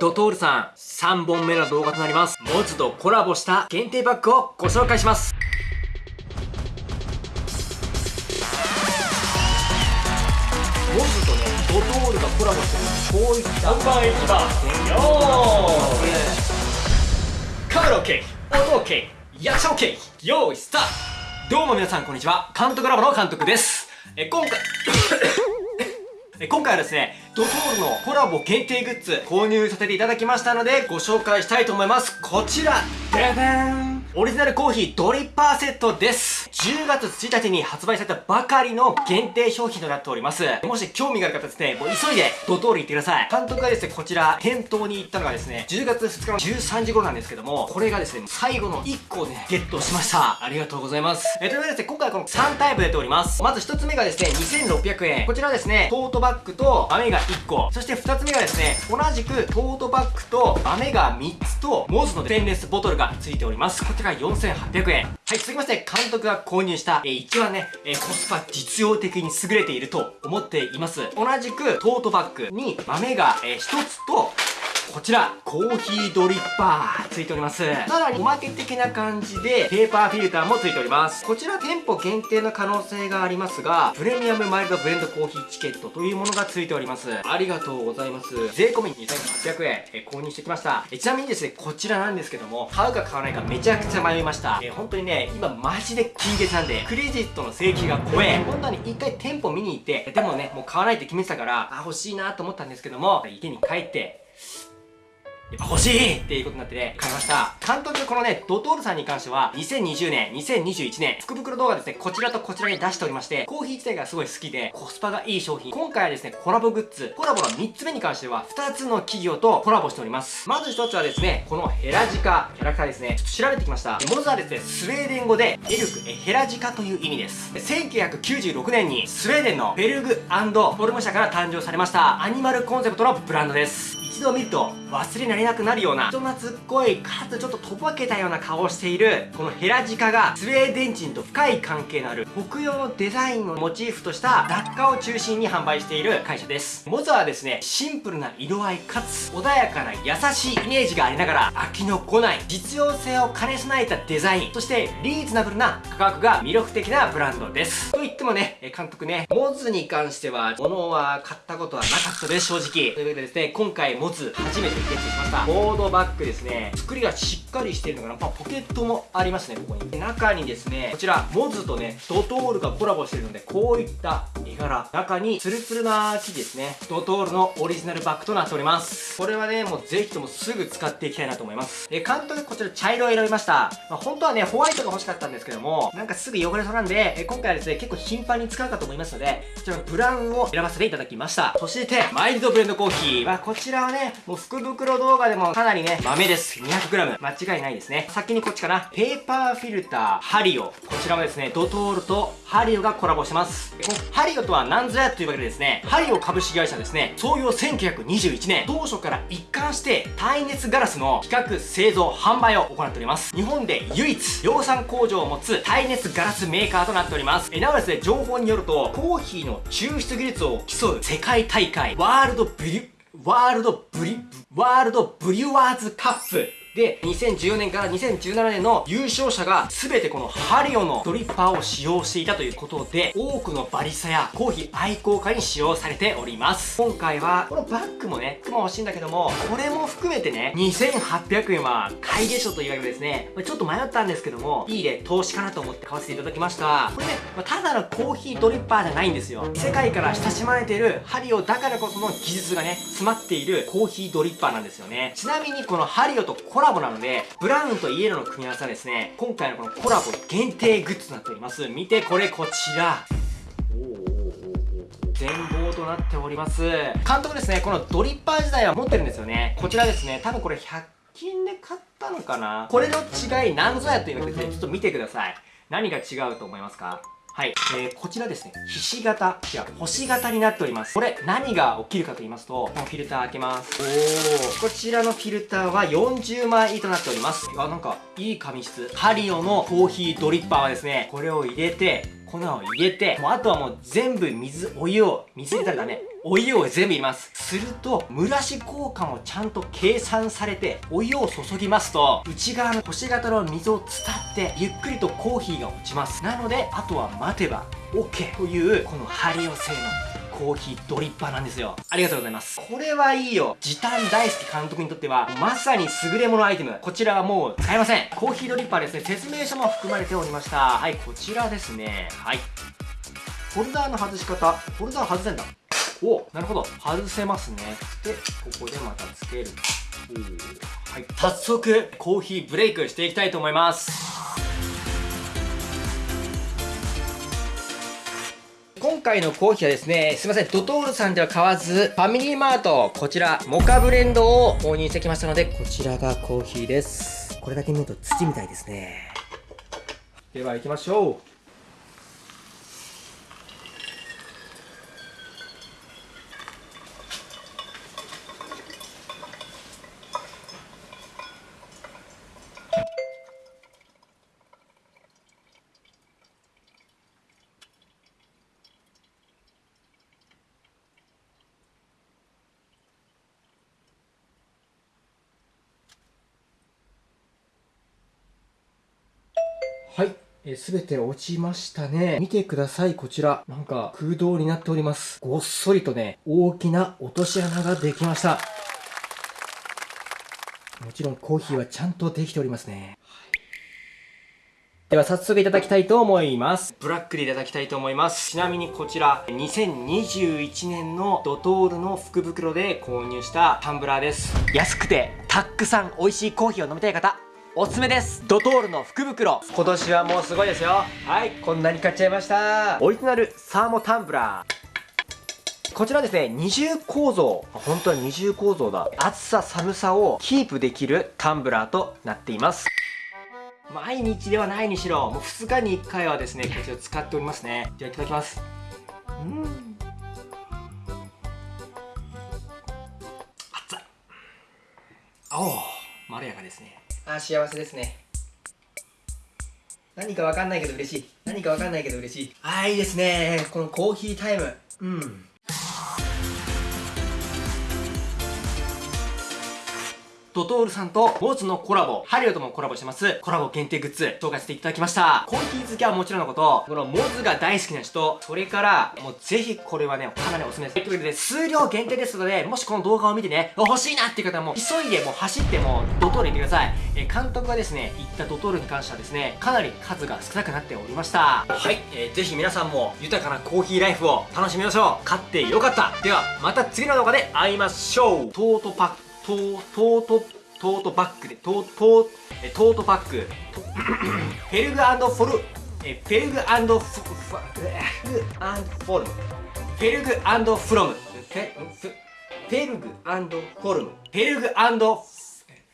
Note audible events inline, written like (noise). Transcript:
ドトールさん、3本目の動画となります。モズとコラボした限定バッグをご紹介します。モズとね、ドトールがコラボしてるこうい。った本番1番よーカメラ OK 音 OK 役者 OK 用意スタート。どうも皆さんこんにちは。監督ラボの監督です。え今回 (coughs) え今回はですね、ドトールのコラボ限定グッズ購入させていただきましたのでご紹介したいと思います。こちら、ででんオリジナルコーヒードリッパーセットです。10月1日に発売されたばかりの限定商品となっております。もし興味がある方ですね、もう急いでドトール行ってください。監督がですね、こちら店頭に行ったのがですね、10月2日の13時頃なんですけども、これがですね、最後の1個をね、ゲットしました。ありがとうございます。えというわけでですね、今回はこの3タイプ出ております。まず1つ目がですね、2600円。こちらですね、トートバッグと豆が1個。そして2つ目がですね、同じくトートバッグと豆が3つと、モズのステンレスボトルが付いております。こちら4800円。はい、続きまして、監督が購入した、えー、一番ね、えー、コスパ実用的に優れていると思っています。同じく、トートバッグに豆が、えー、1つと、こちら、コーヒードリッパー、ついております。さらに、おまけ的な感じで、ペーパーフィルターもついております。こちら、店舗限定の可能性がありますが、プレミアムマイルドブレンドコーヒーチケットというものがついております。ありがとうございます。税込み2800円、え購入してきました。えちなみにですね、こちらなんですけども、買うか買わないかめちゃくちゃ迷いました。え本当にね、今マジで金月なんで、クレジットの請求が怖え。本当に一回店舗見に行って、でもね、もう買わないって決めてたから、あ、欲しいなと思ったんですけども、家に帰って、やっぱ欲しいっていうことになってね、買いました。監督このね、ドトールさんに関しては、2020年、2021年、福袋動画ですね、こちらとこちらに出しておりまして、コーヒー自体がすごい好きで、コスパがいい商品。今回はですね、コラボグッズ。コラボの3つ目に関しては、2つの企業とコラボしております。まず1つはですね、このヘラジカ、キャラクターですね、ちょっと調べてきました。モズはですね、スウェーデン語で、エルク、えヘラジカという意味です。1996年に、スウェーデンのベルグフォルム社から誕生されました、アニマルコンセプトのブランドです。一度見ると忘れられなくなるような人懐っこいかつちょっととぼけたような顔をしているこのヘラジカがスウェーデン人と深い関係のある北洋のデザインをモチーフとした雑貨を中心に販売している会社です。モズはですねシンプルな色合いかつ穏やかな優しいイメージがありながら飽きのこない実用性を兼ね備えたデザインそしてリーズナブルな価格が魅力的なブランドです。と言ってもね監督ねモズに関しては物は買ったことはなかったです正直。というわけでですね今回モズ初めてゲットしました。ボードバッグですね。作りがしっかりしてるのかな、まあ、ポケットもありますねここに。中にですねこちらモズとねドトールがコラボしてるのでこういった絵柄。中にツルツルな生地ですね。ドトールのオリジナルバッグとなっております。これはねもうぜひともすぐ使っていきたいなと思います。え監督こちら茶色を選びました、まあ、本当はねホワイトが欲しかったんですけどもなんかすぐ汚れそうなんでえ今回はですね結構頻繁に使うかと思いますのでこちらのブラウンを選ばせていただきました。そしてマイルドブレンドコーヒー。はこちらはねもう福袋動画でもかなりね、豆です。200g。間違いないですね。先にこっちかな。ペーパーフィルター、ハリオ。こちらもですね、ドトールとハリオがコラボしてます。このハリオとは何ぞやというわけでですね、ハリオ株式会社ですね、創業1921年、当初から一貫して耐熱ガラスの企画、製造、販売を行っております。日本で唯一量産工場を持つ耐熱ガラスメーカーとなっております。えなおですね、情報によると、コーヒーの抽出技術を競う世界大会、ワールドブリュ、ワールドブリ、ワールドブリュワーズカップ。で、2014年から2017年の優勝者が全てこのハリオのドリッパーを使用していたということで、多くのバリスタやコーヒー愛好家に使用されております。今回は、このバッグもね、も欲しいんだけども、これも含めてね、2800円は買いでしょというわけですね、ちょっと迷ったんですけども、いいね、投資かなと思って買わせていただきました。これね、ただのコーヒードリッパーじゃないんですよ。世界から親しまれているハリオだからこその技術がね、詰まっているコーヒードリッパーなんですよね。ちなみにこのハリオとコラボなので、ブラウンとイエローの組み合わせはですね、今回のこのコラボ限定グッズとなっております。見てこれこちら。全貌となっております。監督ですね、このドリッパー自体は持ってるんですよね。こちらですね、多分これ100均で買ったのかなこれの違い何ぞやというのですね、ちょっと見てください。何が違うと思いますか？はい。えー、こちらですね、ひし形、いや、星型になっております。これ、何が起きるかと言いますと、このフィルター開けます。おー。こちらのフィルターは40枚となっております。あ、なんか、いい紙質。ハリオのコーヒードリッパーはですね、これを入れて、粉を入れて、もうあとはもう全部水、お湯を、水入れたらダメ。お湯を全部入れますすると蒸らし効果もちゃんと計算されてお湯を注ぎますと内側の星型の溝を伝ってゆっくりとコーヒーが落ちますなのであとは待てば OK というこのハリオ製のコーヒードリッパーなんですよ。ありがとうございます。これはいいよ。時短大好き監督にとってはまさに優れものアイテム。こちらはもう使えません。コーヒードリッパーですね。説明書も含まれておりました。はいこちらですね。はい。ホルダーの外し方。ホルダー外せんだ。おなるほど。外せますね。でここでまたつける。はい。早速コーヒーブレイクしていきたいと思います。今回のコーヒーはですね、すいません、ドトールさんでは買わず、ファミリーマート、こちら、モカブレンドを購入してきましたので、こちらがコーヒーです。これだけ見ると土みたいですね。では行きましょう。はい。えすべて落ちましたね。見てください、こちら。なんか空洞になっております。ごっそりとね、大きな落とし穴ができました。もちろんコーヒーはちゃんとできておりますね。では早速いただきたいと思います。ブラックでいただきたいと思います。ちなみにこちら、2021年のドトールの福袋で購入したタンブラーです。安くてたくさん美味しいコーヒーを飲みたい方、おすすめです。ドトールの福袋。今年はもうすごいですよ。はい。こんなに買っちゃいました。オリジナルサーモタンブラー。こちらですね二重構造。本当は二重構造だ。暑さ寒さをキープできるタンブラーとなっています。毎日ではないにしろもう2日に1回はですねこちら使っておりますね。ではいただきます。うん。熱い。おおまろやかですねあ幸せですね。何かわかんないけど嬉しい。何かわかんないけど嬉しい。ああいいですね。このコーヒータイム。うん。ドトールさんとモズのコラボ、ハリオともコラボしてます、コラボ限定グッズ、紹介させていただきました。コーヒー好きはもちろんのこと、このモズが大好きな人、それから、もうぜひこれはね、かなりおすすめです。ということで、数量限定ですので、もしこの動画を見てね、欲しいなっていう方はもう、急いでもう走ってもう、ドトール行ってください。えー監督がですね、行ったドトールに関してはですね、かなり数が少なくなっておりました。はい、えーぜひ皆さんも豊かなコーヒーライフを楽しみましょう。買ってよかった。では、また次の動画で会いましょう。トートパック、トー、トート、トートバッグで、トー、ト、トートバッ (coughs) グ、フェルグフォル、えフェルグフォフフフェルグフォルム、フェルグフロム、フェフェルグフォルム、フェルグフ